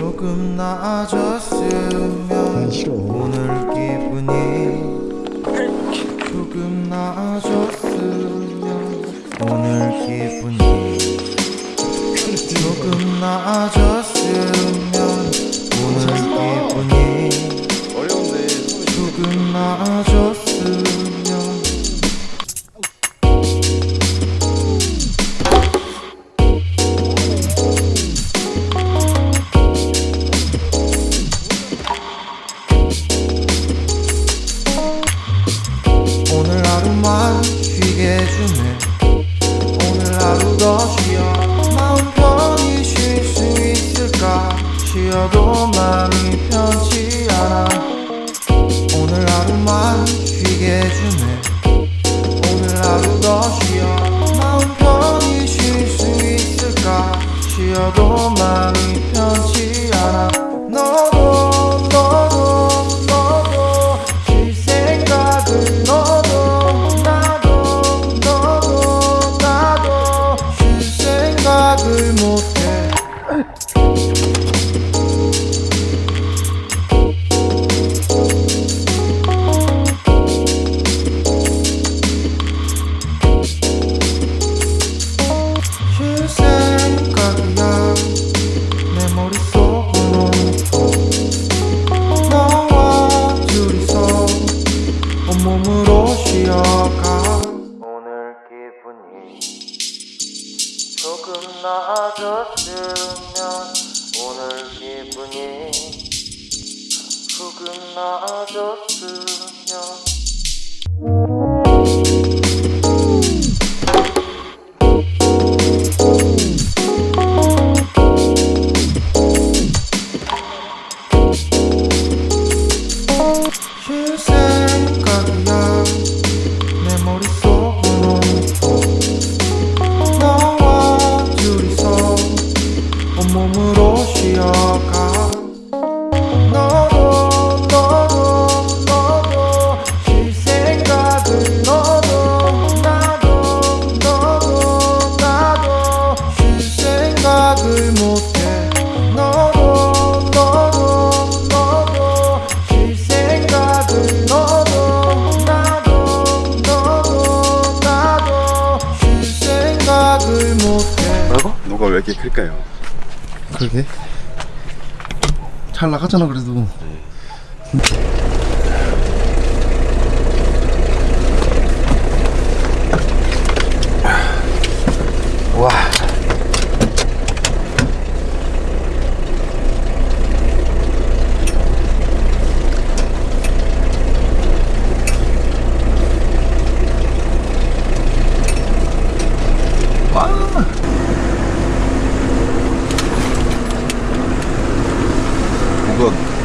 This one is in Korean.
조금 나아졌으면 오늘 기분이 조금 나아졌으면 오늘 기분이 조금 나아졌으면 오늘 기분이 조금 나아졌 너도 많이 조금 나아졌으면 오늘 기분이 조금 나아졌으면 왜 이렇게 클까요? 그러게 잘 나갔잖아 그래도 네. год.